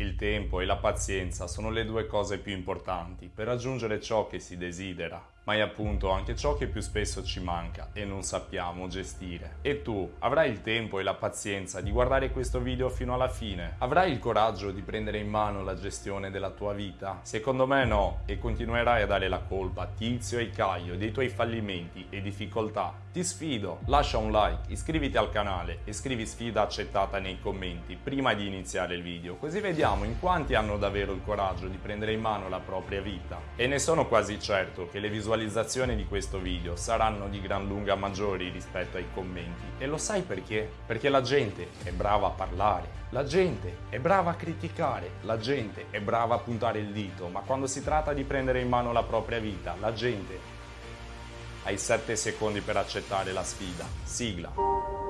Il tempo e la pazienza sono le due cose più importanti per raggiungere ciò che si desidera ma è appunto anche ciò che più spesso ci manca e non sappiamo gestire. E tu avrai il tempo e la pazienza di guardare questo video fino alla fine? Avrai il coraggio di prendere in mano la gestione della tua vita? Secondo me no, e continuerai a dare la colpa a Tizio e Caio dei tuoi fallimenti e difficoltà. Ti sfido, lascia un like, iscriviti al canale e scrivi sfida accettata nei commenti prima di iniziare il video, così vediamo in quanti hanno davvero il coraggio di prendere in mano la propria vita. E ne sono quasi certo che le visualizzazioni visualizzazioni di questo video saranno di gran lunga maggiori rispetto ai commenti. E lo sai perché? Perché la gente è brava a parlare, la gente è brava a criticare, la gente è brava a puntare il dito, ma quando si tratta di prendere in mano la propria vita, la gente... Hai 7 secondi per accettare la sfida. Sigla.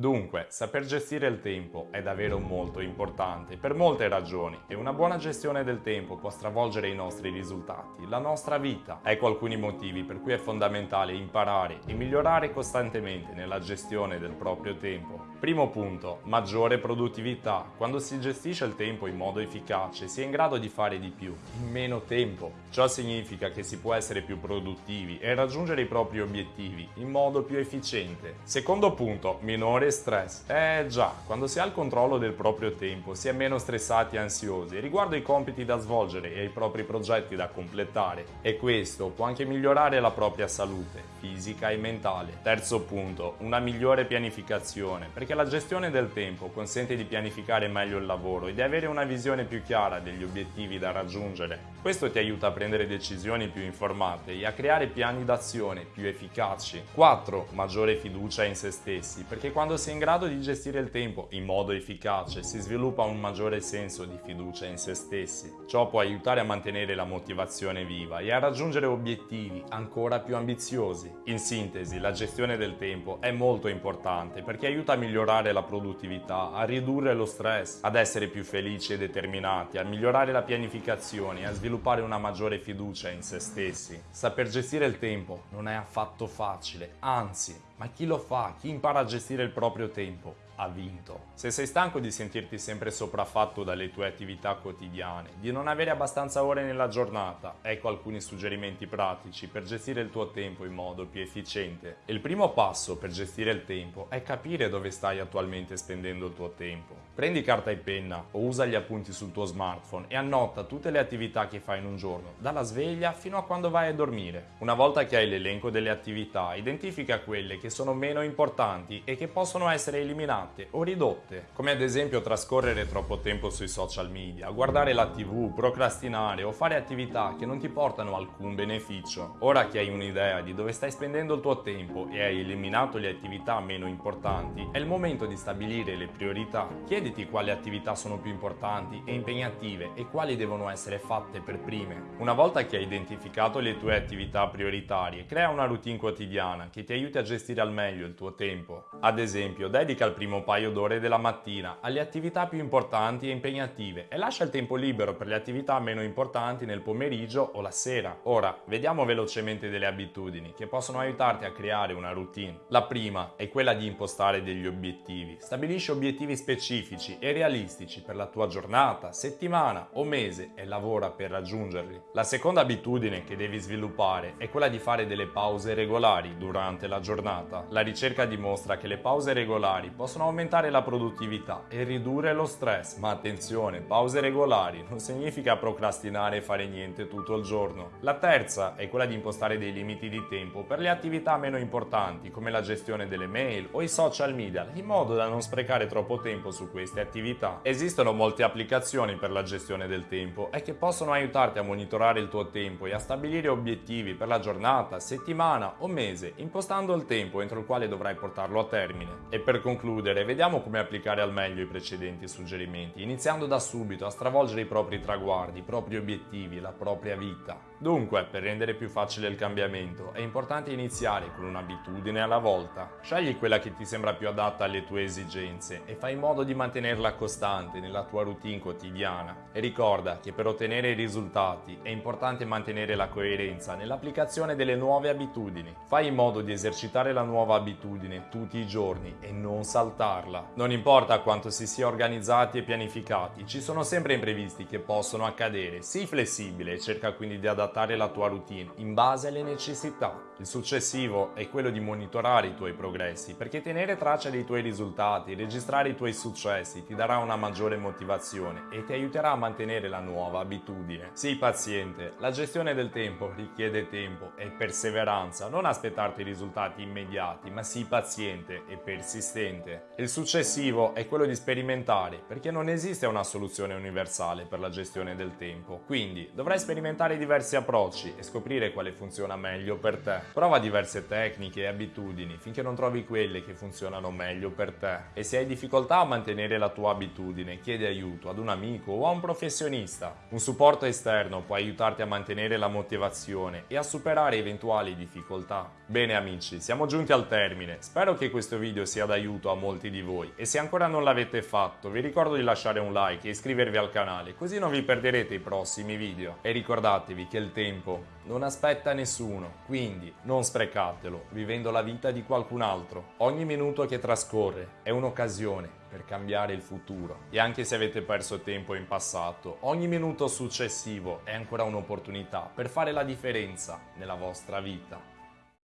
Dunque, saper gestire il tempo è davvero molto importante per molte ragioni e una buona gestione del tempo può stravolgere i nostri risultati, la nostra vita. Ecco alcuni motivi per cui è fondamentale imparare e migliorare costantemente nella gestione del proprio tempo. Primo punto, maggiore produttività. Quando si gestisce il tempo in modo efficace si è in grado di fare di più, in meno tempo. Ciò significa che si può essere più produttivi e raggiungere i propri obiettivi in modo più efficiente. Secondo punto, minore stress. Eh già, quando si ha il controllo del proprio tempo si è meno stressati e ansiosi riguardo ai compiti da svolgere e ai propri progetti da completare e questo può anche migliorare la propria salute fisica e mentale. Terzo punto, una migliore pianificazione perché la gestione del tempo consente di pianificare meglio il lavoro e di avere una visione più chiara degli obiettivi da raggiungere. Questo ti aiuta a prendere decisioni più informate e a creare piani d'azione più efficaci. 4. Maggiore fiducia in se stessi perché quando si in grado di gestire il tempo in modo efficace, si sviluppa un maggiore senso di fiducia in se stessi. Ciò può aiutare a mantenere la motivazione viva e a raggiungere obiettivi ancora più ambiziosi. In sintesi, la gestione del tempo è molto importante perché aiuta a migliorare la produttività, a ridurre lo stress, ad essere più felici e determinati, a migliorare la pianificazione e a sviluppare una maggiore fiducia in se stessi. Saper gestire il tempo non è affatto facile, anzi ma chi lo fa, chi impara a gestire il proprio tempo, ha vinto. Se sei stanco di sentirti sempre sopraffatto dalle tue attività quotidiane, di non avere abbastanza ore nella giornata, ecco alcuni suggerimenti pratici per gestire il tuo tempo in modo più efficiente. Il primo passo per gestire il tempo è capire dove stai attualmente spendendo il tuo tempo. Prendi carta e penna o usa gli appunti sul tuo smartphone e annota tutte le attività che fai in un giorno, dalla sveglia fino a quando vai a dormire. Una volta che hai l'elenco delle attività, identifica quelle che sono meno importanti e che possono essere eliminate o ridotte, come ad esempio trascorrere troppo tempo sui social media, guardare la tv, procrastinare o fare attività che non ti portano alcun beneficio. Ora che hai un'idea di dove stai spendendo il tuo tempo e hai eliminato le attività meno importanti, è il momento di stabilire le priorità. Chiediti quali attività sono più importanti e impegnative e quali devono essere fatte per prime. Una volta che hai identificato le tue attività prioritarie, crea una routine quotidiana che ti aiuti a gestire al meglio il tuo tempo. Ad esempio, dedica il primo paio d'ore della mattina alle attività più importanti e impegnative e lascia il tempo libero per le attività meno importanti nel pomeriggio o la sera. Ora, vediamo velocemente delle abitudini che possono aiutarti a creare una routine. La prima è quella di impostare degli obiettivi. Stabilisci obiettivi specifici e realistici per la tua giornata, settimana o mese e lavora per raggiungerli. La seconda abitudine che devi sviluppare è quella di fare delle pause regolari durante la giornata. La ricerca dimostra che le pause regolari possono aumentare la produttività e ridurre lo stress, ma attenzione, pause regolari non significa procrastinare e fare niente tutto il giorno. La terza è quella di impostare dei limiti di tempo per le attività meno importanti come la gestione delle mail o i social media, in modo da non sprecare troppo tempo su queste attività. Esistono molte applicazioni per la gestione del tempo e che possono aiutarti a monitorare il tuo tempo e a stabilire obiettivi per la giornata, settimana o mese, impostando il tempo entro il quale dovrai portarlo a termine. E per concludere, vediamo come applicare al meglio i precedenti suggerimenti, iniziando da subito a stravolgere i propri traguardi, i propri obiettivi, la propria vita. Dunque, per rendere più facile il cambiamento, è importante iniziare con un'abitudine alla volta. Scegli quella che ti sembra più adatta alle tue esigenze e fai in modo di mantenerla costante nella tua routine quotidiana. E ricorda che per ottenere i risultati è importante mantenere la coerenza nell'applicazione delle nuove abitudini. Fai in modo di esercitare la nuova abitudine tutti i giorni e non saltarla. Non importa quanto si sia organizzati e pianificati, ci sono sempre imprevisti che possono accadere. Sii flessibile e cerca quindi di adattare la tua routine in base alle necessità. Il successivo è quello di monitorare i tuoi progressi, perché tenere traccia dei tuoi risultati, registrare i tuoi successi ti darà una maggiore motivazione e ti aiuterà a mantenere la nuova abitudine. Sii paziente, la gestione del tempo richiede tempo e perseveranza, non aspettarti risultati immediati, ma sii paziente e persistente. Il successivo è quello di sperimentare, perché non esiste una soluzione universale per la gestione del tempo, quindi dovrai sperimentare diversi approcci e scoprire quale funziona meglio per te. Prova diverse tecniche e abitudini finché non trovi quelle che funzionano meglio per te. E se hai difficoltà a mantenere la tua abitudine, chiedi aiuto ad un amico o a un professionista. Un supporto esterno può aiutarti a mantenere la motivazione e a superare eventuali difficoltà. Bene amici, siamo giunti al termine. Spero che questo video sia d'aiuto a molti di voi e se ancora non l'avete fatto vi ricordo di lasciare un like e iscrivervi al canale così non vi perderete i prossimi video. E ricordatevi che il tempo non aspetta nessuno, quindi non sprecatelo vivendo la vita di qualcun altro. Ogni minuto che trascorre è un'occasione per cambiare il futuro. E anche se avete perso tempo in passato, ogni minuto successivo è ancora un'opportunità per fare la differenza nella vostra vita.